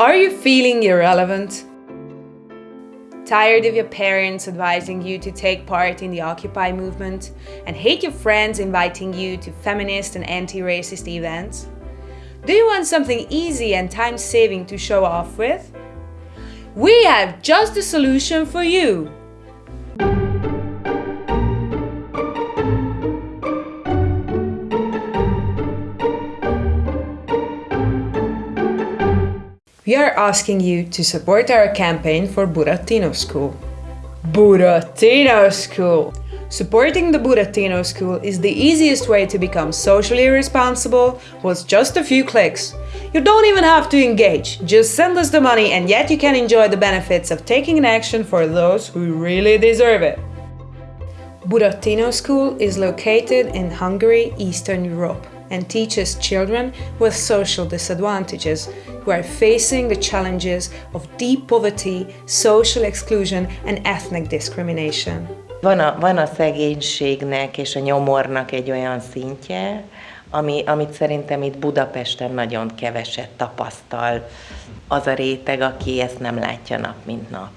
Are you feeling irrelevant? Tired of your parents advising you to take part in the Occupy movement and hate your friends inviting you to feminist and anti-racist events? Do you want something easy and time-saving to show off with? We have just the solution for you! We are asking you to support our campaign for Burattino School. Burattino School! Supporting the Burattino School is the easiest way to become socially responsible with just a few clicks. You don't even have to engage, just send us the money and yet you can enjoy the benefits of taking an action for those who really deserve it. Burattino School is located in Hungary, Eastern Europe and teaches children with social disadvantages who are facing the challenges of deep poverty, social exclusion and ethnic discrimination. Van a, van a szegénységnek és a nyomornak egy olyan szintje, ami, amit szerintem itt Budapesten nagyon keveset tapasztal az a réteg, aki ezt nem látja nap mint nap.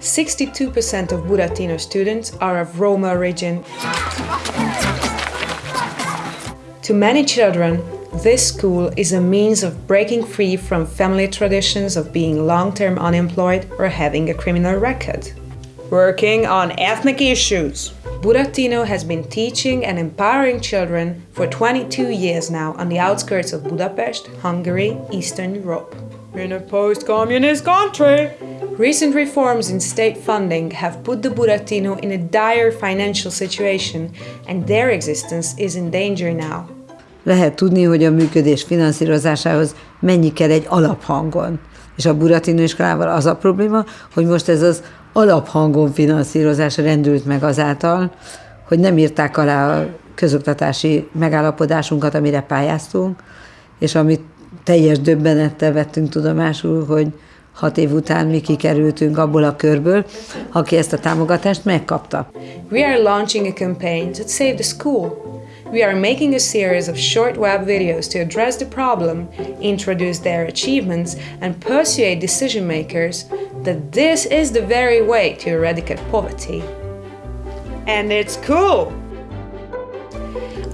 62% of Burattino students are of Roma origin. To many children, this school is a means of breaking free from family traditions of being long-term unemployed or having a criminal record. Working on ethnic issues. Burattino has been teaching and empowering children for 22 years now on the outskirts of Budapest, Hungary, Eastern Europe. In a post-communist country! Recent reforms in state funding have put the Burattino in a dire financial situation and their existence is in danger now. Lehet tudni, hogy a működés finanszírozásához mennyi kell egy alaphangon. És a Burattino iskolával az a probléma, hogy most ez az alaphangon finanszírozás rendült meg azáltal, hogy nem írták alá a közoktatási megállapodásunkat, amire pályáztunk, és amit teljes döbbenettel vettünk tudomásul, hogy hat év után mi kikerültünk abból a körből, aki ezt a támogatást megkapta. We are launching a campaign to save the school. We are making a series of short web videos to address the problem, introduce their achievements, and persuade decision makers that this is the very way to eradicate poverty. And it's cool!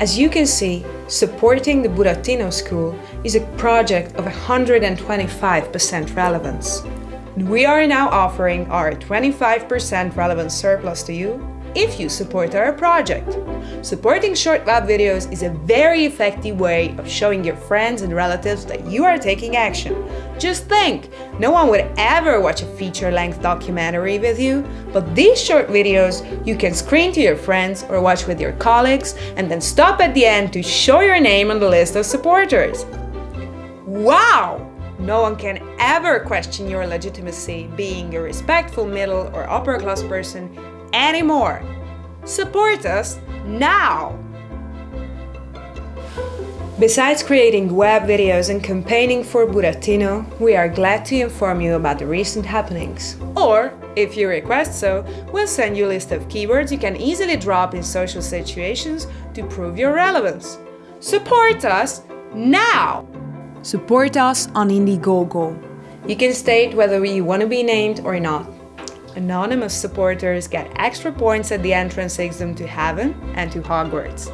As you can see, supporting the Burattino School is a project of 125% relevance. We are now offering our 25% relevance surplus to you if you support our project. Supporting short web videos is a very effective way of showing your friends and relatives that you are taking action. Just think, no one would ever watch a feature-length documentary with you, but these short videos you can screen to your friends or watch with your colleagues and then stop at the end to show your name on the list of supporters. Wow! No one can ever question your legitimacy being a respectful middle or upper class person anymore. Support us now! Besides creating web videos and campaigning for Burattino, we are glad to inform you about the recent happenings. Or, if you request so, we'll send you a list of keywords you can easily drop in social situations to prove your relevance. Support us now! Support us on Indiegogo. You can state whether you want to be named or not. Anonymous supporters get extra points at the entrance exam to Heaven and to Hogwarts.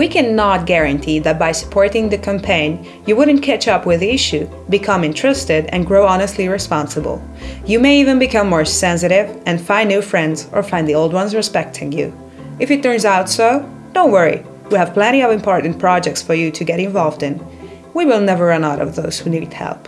We cannot guarantee that by supporting the campaign, you wouldn't catch up with the issue, become interested, and grow honestly responsible. You may even become more sensitive and find new friends or find the old ones respecting you. If it turns out so, don't worry, we have plenty of important projects for you to get involved in. We will never run out of those who need help.